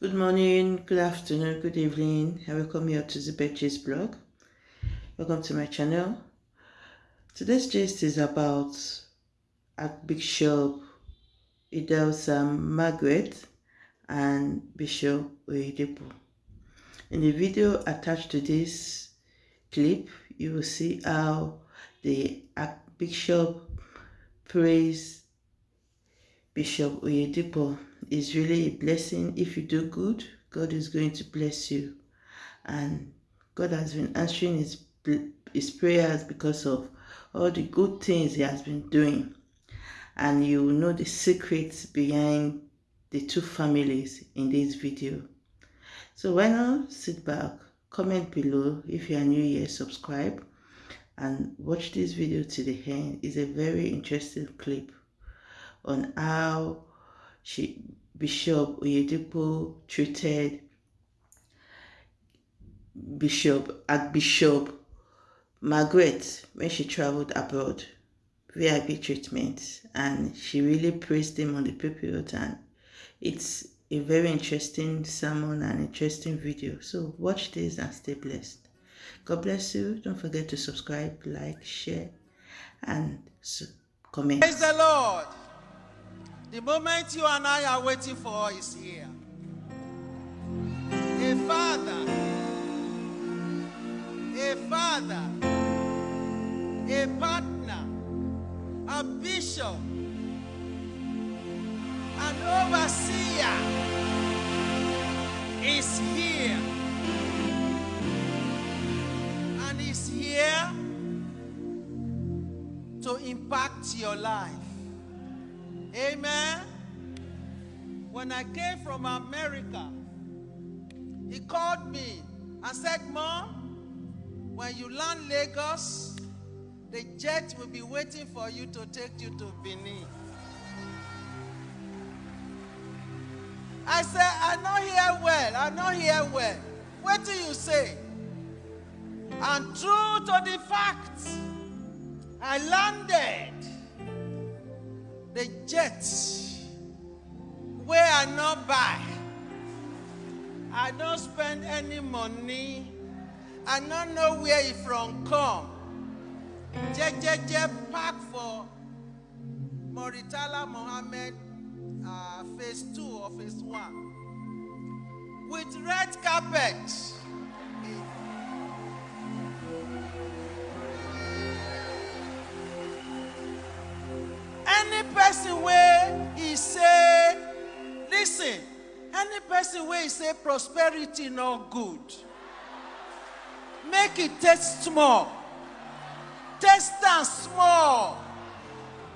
Good morning, good afternoon, good evening. I welcome you to the Betches blog. Welcome to my channel. Today's gist is about Archbishop Idahosa um, Margaret and Bishop Oyedepo. In the video attached to this clip, you will see how the Archbishop praised Bishop Oyedepo is really a blessing. If you do good, God is going to bless you. And God has been answering his, his prayers because of all the good things he has been doing. And you will know the secrets behind the two families in this video. So why not sit back, comment below if you are new here, subscribe and watch this video to the end. It's a very interesting clip on how she Bishop Oyedepo treated Bishop Archbishop Margaret when she traveled abroad. VIP treatment and she really praised him on the period and it's a very interesting sermon and interesting video. So watch this and stay blessed. God bless you. Don't forget to subscribe, like, share, and comment. Praise the Lord. The moment you and I are waiting for is here. A father, a father, a partner, a bishop, an overseer is here. And is here to impact your life. Amen. When I came from America, he called me and said, Mom, when you land Lagos, the jet will be waiting for you to take you to Benin. I said, I know here well, I know here well. What do you say? And true to the fact, I landed the jet where I not buy. I don't spend any money. I don't know where it from come. JJJ park for Moritala Mohammed uh, phase two or phase one with red carpet. Person where he say listen any person where he say prosperity no good make it taste small taste am small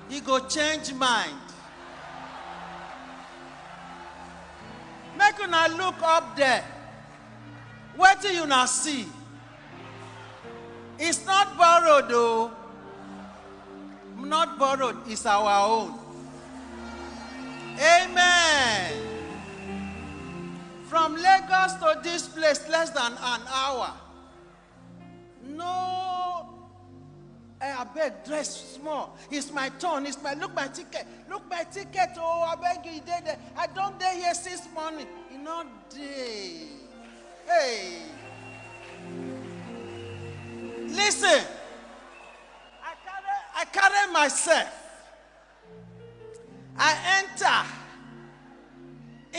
he go change mind. Make una look up there. Wetin una see? It's not borrowed o not borrowed is our own. Amen. From lagos to this place less than an hour. No eh, abeg dress small. It's my turn it's my look my ticket look my ticket oh I beg you there. I don dey here since morning. E no dey. Hey. Listen i carry i carry myself. I enter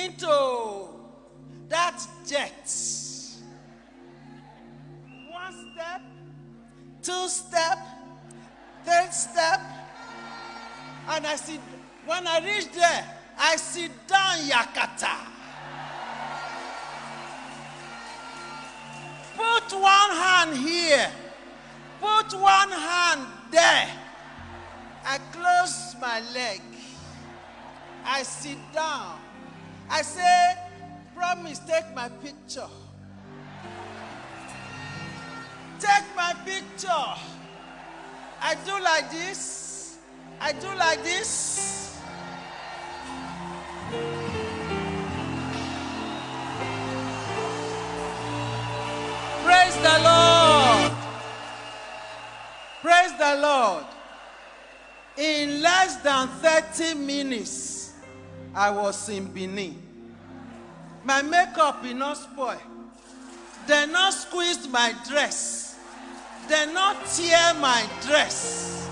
into that jet. One step two step third step and i sit when i reach there i sit down yakata. Put one hand here put one hand there i close my leg i sit down i say promise take my picture take my picture I do like this. I do like this. Praise the Lord. Praise the Lord. In less than 30 minutes, I was in Benin. My makeup be not spoil. They not squeezed my dress. They not tear my dress.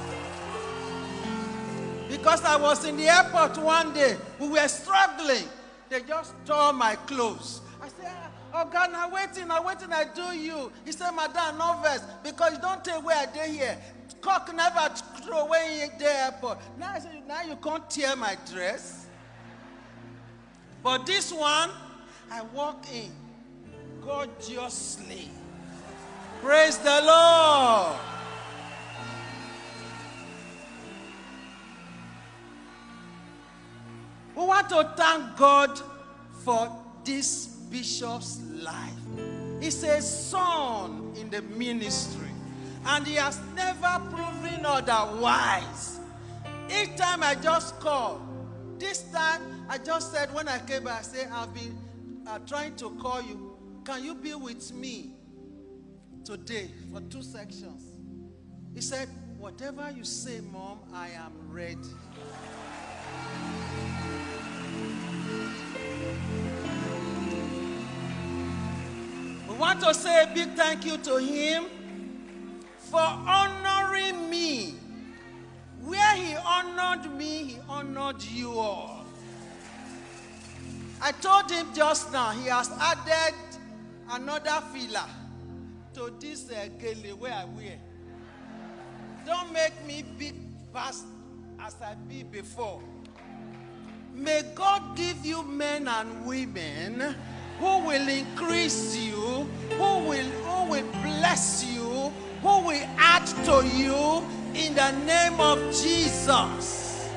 Because I was in the airport one day, we were struggling. They just tore my clothes. I said, Oh God, now waiting, now waiting, I do you. He said, Madam, no verse, because you don't take where I did here. Cock never throw away in the airport. Now now you can't tear my dress. But this one, I walk in gorgeously. Praise the Lord. We want to thank God for this bishop's life. He's a son in the ministry, and he has never proven otherwise. Each time I just call, this time I just said when I came back, I said, I've been uh, trying to call you. Can you be with me today for two sections? He said, Whatever you say, Mom, I am ready. We want to say a big thank you to him for honoring me. Where he honored me, he honored you all. I told him just now, he has added another filler to this uh, where I wear. Don't make me big fast as I be before. May God give you men and women who will increase you, who will, who will bless you, who will add to you in the name of Jesus.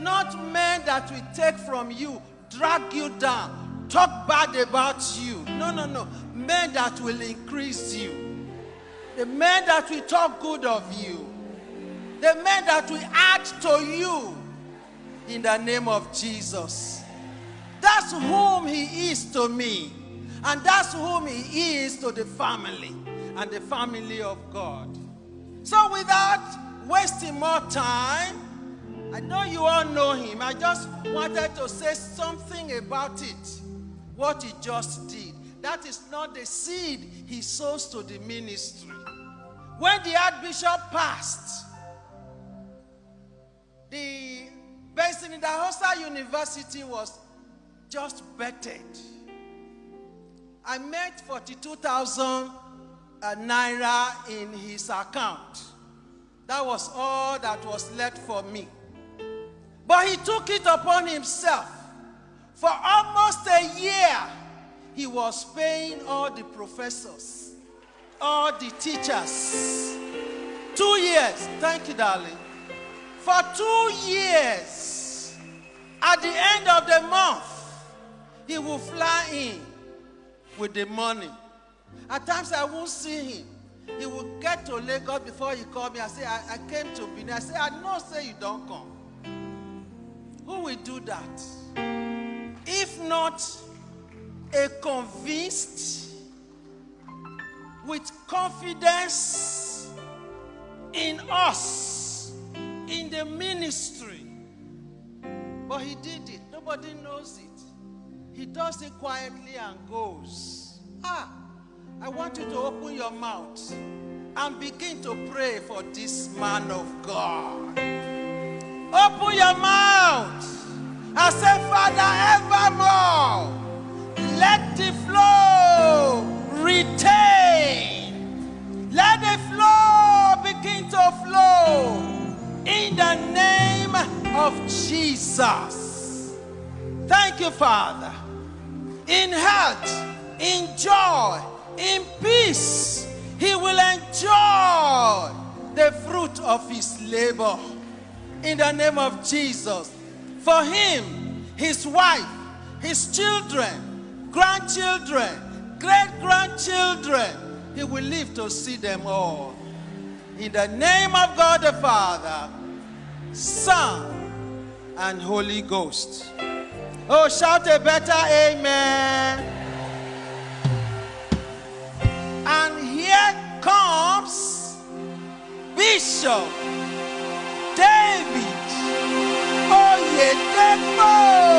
Not men that will take from you, drag you down, talk bad about you. No, no, no. Men that will increase you. The men that will talk good of you. The men that will add to you in the name of Jesus. That's whom he is to me. And that's whom he is to the family and the family of God. So without wasting more time, I know you all know him. I just wanted to say something about it. What he just did. That is not the seed he sows to the ministry. When the Archbishop passed, the Benson Idahosa University was just bettered. I made 42,000 uh, naira in his account. That was all that was left for me. But he took it upon himself. For almost a year, he was paying all the professors, all the teachers. Two years. Thank you, darling. For two years, at the end of the month, he will fly in with the money. At times I won't see him. He will get to Lagos before he call me. I say, I, I came to Benin. I say, I know say you don't come. Who will do that? If not a convinced, with confidence in us, in the ministry. But he did it. Nobody knows it. He does it quietly and goes. Ah, I want you to open your mouth and begin to pray for this man of God. Open your mouth and say, Father, evermore, let the flow retain. Let the flow begin to flow in the name of Jesus. Thank you, Father. In health, in joy, in peace, he will enjoy the fruit of his labor. In the name of Jesus. For him, his wife, his children, grandchildren, great grandchildren, he will live to see them all. In the name of God the Father, Son, and Holy Ghost. Oh, shout a better amen. And here comes Bishop David Oyedepo.